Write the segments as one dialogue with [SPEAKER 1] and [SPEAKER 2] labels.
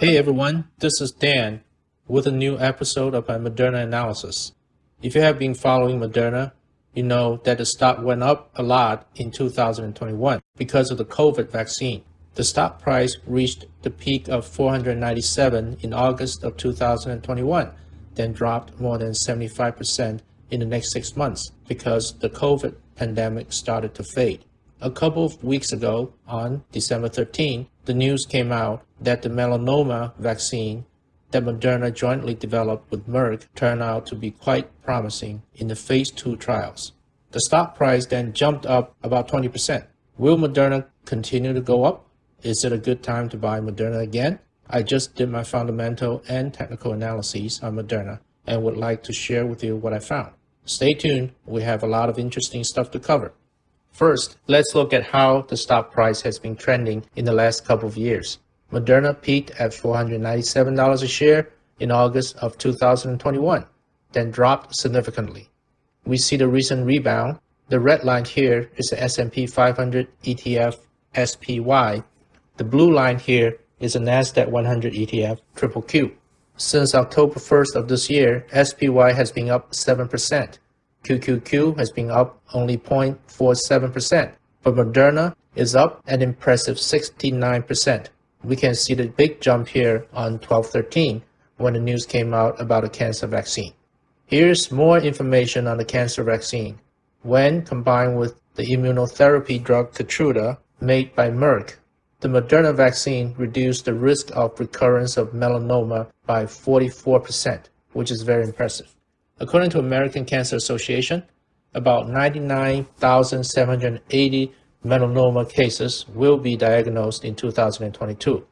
[SPEAKER 1] Hey everyone, this is Dan with a new episode of my Moderna analysis. If you have been following Moderna, you know that the stock went up a lot in 2021 because of the COVID vaccine. The stock price reached the peak of 497 in August of 2021, then dropped more than 75% in the next six months because the COVID pandemic started to fade. A couple of weeks ago, on December 13, the news came out that the melanoma vaccine that Moderna jointly developed with Merck turned out to be quite promising in the phase 2 trials. The stock price then jumped up about 20%. Will Moderna continue to go up? Is it a good time to buy Moderna again? I just did my fundamental and technical analyses on Moderna and would like to share with you what I found. Stay tuned, we have a lot of interesting stuff to cover. First, let's look at how the stock price has been trending in the last couple of years. Moderna peaked at $497 a share in August of 2021, then dropped significantly. We see the recent rebound. The red line here is the S&P 500 ETF SPY. The blue line here is the NASDAQ 100 ETF Triple Q. Since October 1st of this year, SPY has been up 7%. QQQ has been up only 0.47%, but Moderna is up an impressive 69%. We can see the big jump here on 1213 when the news came out about a cancer vaccine. Here's more information on the cancer vaccine. When combined with the immunotherapy drug Keytruda made by Merck, the Moderna vaccine reduced the risk of recurrence of melanoma by 44%, which is very impressive. According to American Cancer Association, about 99,780 melanoma cases will be diagnosed in 2022.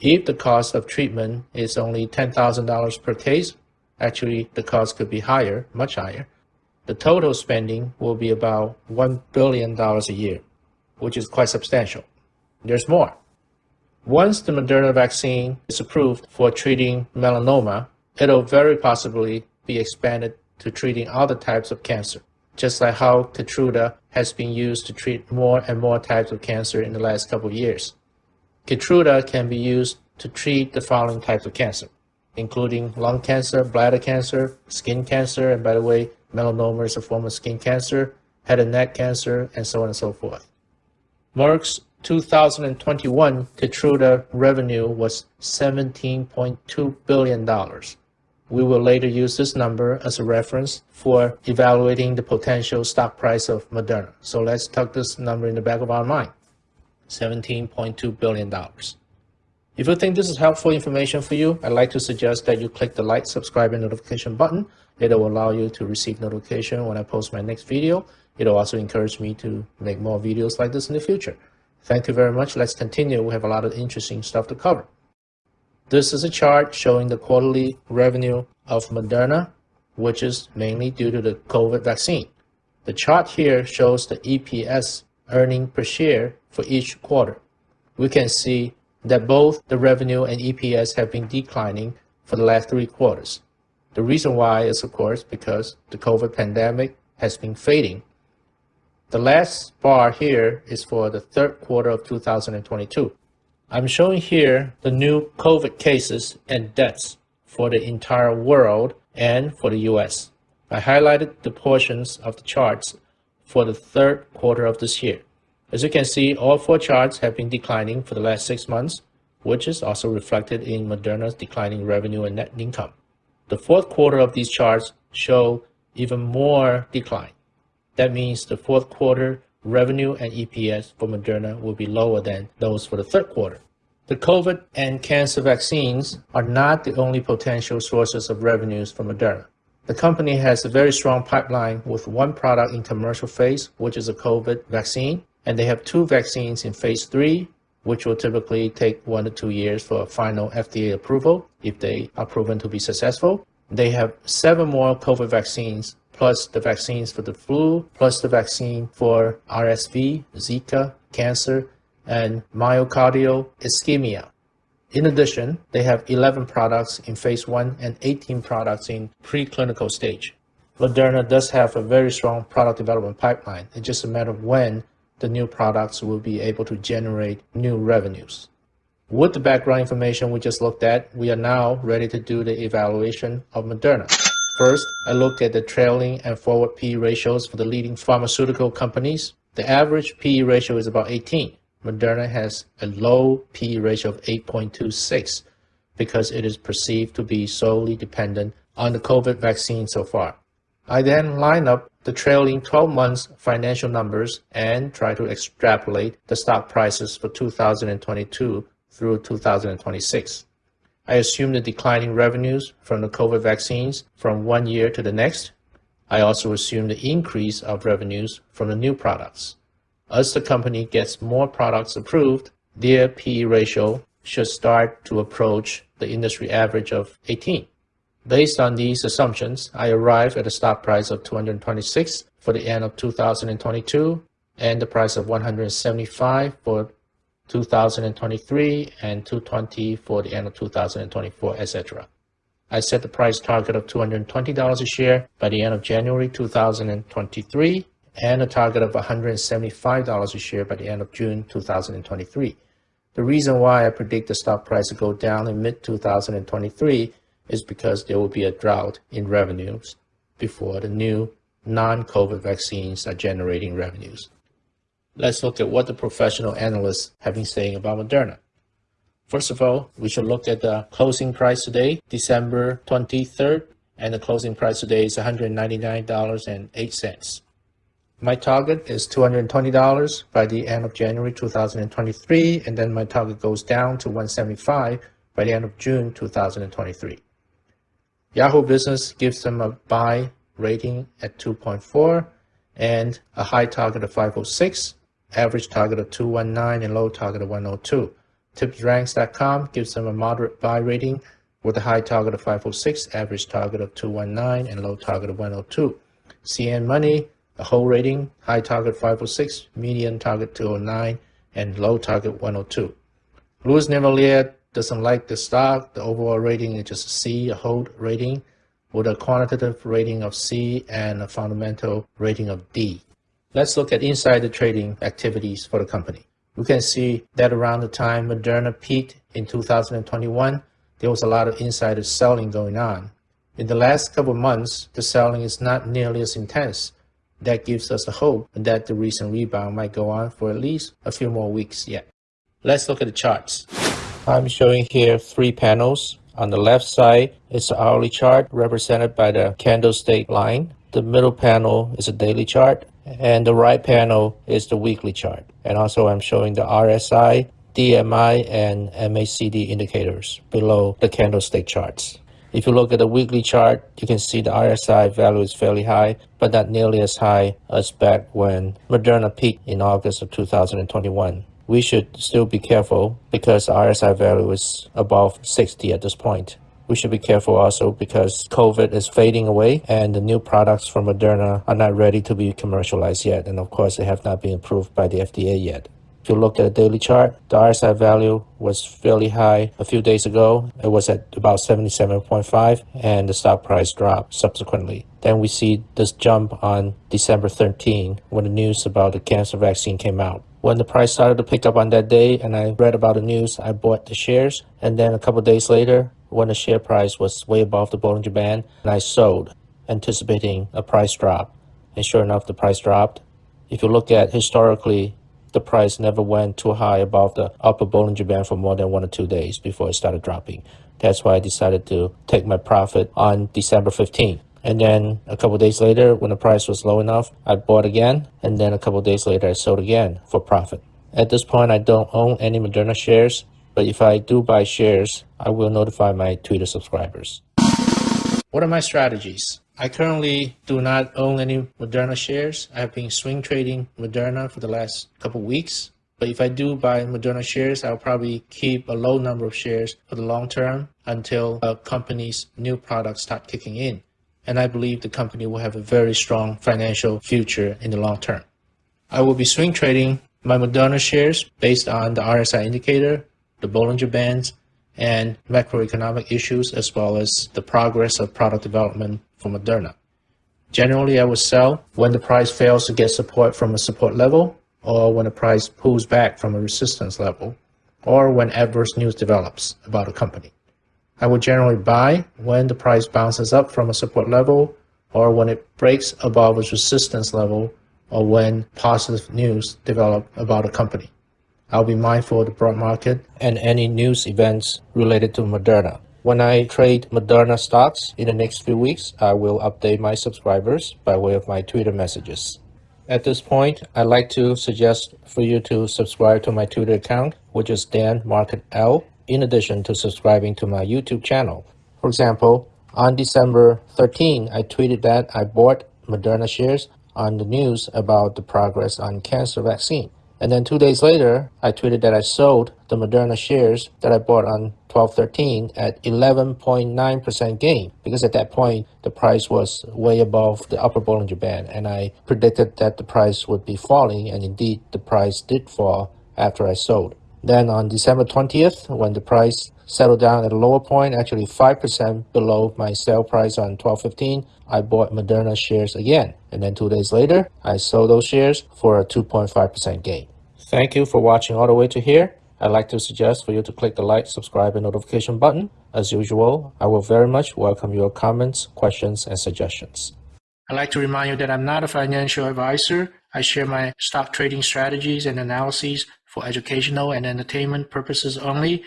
[SPEAKER 1] If the cost of treatment is only $10,000 per case, actually the cost could be higher, much higher, the total spending will be about $1 billion a year, which is quite substantial. There's more. Once the Moderna vaccine is approved for treating melanoma, it'll very possibly be expanded to treating other types of cancer, just like how Keytruda has been used to treat more and more types of cancer in the last couple of years. Keytruda can be used to treat the following types of cancer, including lung cancer, bladder cancer, skin cancer, and by the way, melanoma is a form of skin cancer, head and neck cancer, and so on and so forth. Merck's 2021 Keytruda revenue was $17.2 billion. We will later use this number as a reference for evaluating the potential stock price of Moderna. So let's tuck this number in the back of our mind, $17.2 billion. If you think this is helpful information for you, I'd like to suggest that you click the like, subscribe, and notification button. It will allow you to receive notification when I post my next video. It'll also encourage me to make more videos like this in the future. Thank you very much. Let's continue. We have a lot of interesting stuff to cover. This is a chart showing the quarterly revenue of Moderna, which is mainly due to the COVID vaccine. The chart here shows the EPS earning per share for each quarter. We can see that both the revenue and EPS have been declining for the last three quarters. The reason why is, of course, because the COVID pandemic has been fading the last bar here is for the third quarter of 2022. I'm showing here the new COVID cases and deaths for the entire world and for the US. I highlighted the portions of the charts for the third quarter of this year. As you can see, all four charts have been declining for the last six months, which is also reflected in Moderna's declining revenue and net income. The fourth quarter of these charts show even more decline. That means the fourth quarter revenue and EPS for Moderna will be lower than those for the third quarter. The COVID and cancer vaccines are not the only potential sources of revenues for Moderna. The company has a very strong pipeline with one product in commercial phase, which is a COVID vaccine, and they have two vaccines in phase three, which will typically take one to two years for a final FDA approval if they are proven to be successful. They have seven more COVID vaccines plus the vaccines for the flu, plus the vaccine for RSV, Zika, cancer, and myocardial ischemia. In addition, they have 11 products in phase 1 and 18 products in preclinical stage. Moderna does have a very strong product development pipeline. It's just a matter of when the new products will be able to generate new revenues. With the background information we just looked at, we are now ready to do the evaluation of Moderna. First, I looked at the trailing and forward PE ratios for the leading pharmaceutical companies. The average PE ratio is about 18. Moderna has a low PE ratio of 8.26 because it is perceived to be solely dependent on the COVID vaccine so far. I then line up the trailing 12 months financial numbers and try to extrapolate the stock prices for 2022 through 2026. I assume the declining revenues from the COVID vaccines from one year to the next. I also assume the increase of revenues from the new products. As the company gets more products approved, their PE ratio should start to approach the industry average of 18. Based on these assumptions, I arrive at a stock price of 226 for the end of 2022 and the price of 175 for 2023 and 220 for the end of 2024, etc. I set the price target of $220 a share by the end of January 2023 and a target of $175 a share by the end of June 2023. The reason why I predict the stock price to go down in mid-2023 is because there will be a drought in revenues before the new non-COVID vaccines are generating revenues. Let's look at what the professional analysts have been saying about Moderna. First of all, we should look at the closing price today, December 23rd, and the closing price today is $199.08. My target is $220 by the end of January 2023, and then my target goes down to 175 by the end of June 2023. Yahoo Business gives them a buy rating at 2.4 and a high target of 506, average target of 219, and low target of 102. TipRanks.com gives them a moderate buy rating with a high target of 506, average target of 219, and low target of 102. CNN Money, a whole rating, high target 506, median target 209, and low target 102. Louis Navellier doesn't like the stock. The overall rating is just a C, a hold rating, with a quantitative rating of C and a fundamental rating of D. Let's look at insider trading activities for the company. We can see that around the time Moderna peaked in 2021, there was a lot of insider selling going on. In the last couple months, the selling is not nearly as intense. That gives us a hope that the recent rebound might go on for at least a few more weeks yet. Let's look at the charts. I'm showing here three panels. On the left side is the hourly chart represented by the candlestick line. The middle panel is a daily chart and the right panel is the weekly chart. And also I'm showing the RSI, DMI, and MACD indicators below the candlestick charts. If you look at the weekly chart, you can see the RSI value is fairly high, but not nearly as high as back when Moderna peaked in August of 2021 we should still be careful because the RSI value is above 60 at this point. We should be careful also because COVID is fading away and the new products from Moderna are not ready to be commercialized yet. And of course, they have not been approved by the FDA yet. If you look at the daily chart, the RSI value was fairly high a few days ago. It was at about 77.5 and the stock price dropped subsequently. Then we see this jump on December 13 when the news about the cancer vaccine came out. When the price started to pick up on that day and I read about the news, I bought the shares. And then a couple days later, when the share price was way above the Bollinger Band, I sold, anticipating a price drop. And sure enough, the price dropped. If you look at historically, the price never went too high above the upper Bollinger Band for more than one or two days before it started dropping. That's why I decided to take my profit on December 15th. And then a couple days later, when the price was low enough, I bought again. And then a couple days later, I sold again for profit. At this point, I don't own any Moderna shares, but if I do buy shares, I will notify my Twitter subscribers. What are my strategies? I currently do not own any Moderna shares. I have been swing trading Moderna for the last couple weeks. But if I do buy Moderna shares, I'll probably keep a low number of shares for the long term until a company's new products start kicking in and I believe the company will have a very strong financial future in the long term. I will be swing trading my Moderna shares based on the RSI indicator, the Bollinger Bands, and macroeconomic issues, as well as the progress of product development for Moderna. Generally, I will sell when the price fails to get support from a support level or when the price pulls back from a resistance level. or when adverse news develops about a company. I would generally buy when the price bounces up from a support level or when it breaks above a resistance level or when positive news develop about a company. I'll be mindful of the broad market and any news events related to Moderna. When I trade Moderna stocks in the next few weeks, I will update my subscribers by way of my Twitter messages. At this point, I'd like to suggest for you to subscribe to my Twitter account, which is Dan Market L, in addition to subscribing to my YouTube channel. For example, on December 13, I tweeted that I bought Moderna shares on the news about the progress on cancer vaccine. And then two days later, I tweeted that I sold the Moderna shares that I bought on 1213 at 11.9% gain because at that point the price was way above the upper Bollinger Band and I predicted that the price would be falling and indeed the price did fall after I sold. Then on December 20th, when the price settled down at a lower point, actually 5% below my sale price on 1215, I bought Moderna shares again. And then two days later, I sold those shares for a 2.5% gain. Thank you for watching all the way to here. I'd like to suggest for you to click the like, subscribe, and notification button. As usual, I will very much welcome your comments, questions, and suggestions. I'd like to remind you that I'm not a financial advisor. I share my stock trading strategies and analyses for educational and entertainment purposes only.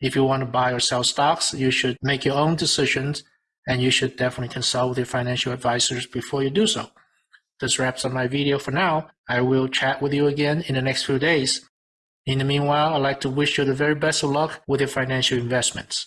[SPEAKER 1] If you want to buy or sell stocks, you should make your own decisions and you should definitely consult with your financial advisors before you do so. This wraps up my video for now. I will chat with you again in the next few days. In the meanwhile, I'd like to wish you the very best of luck with your financial investments.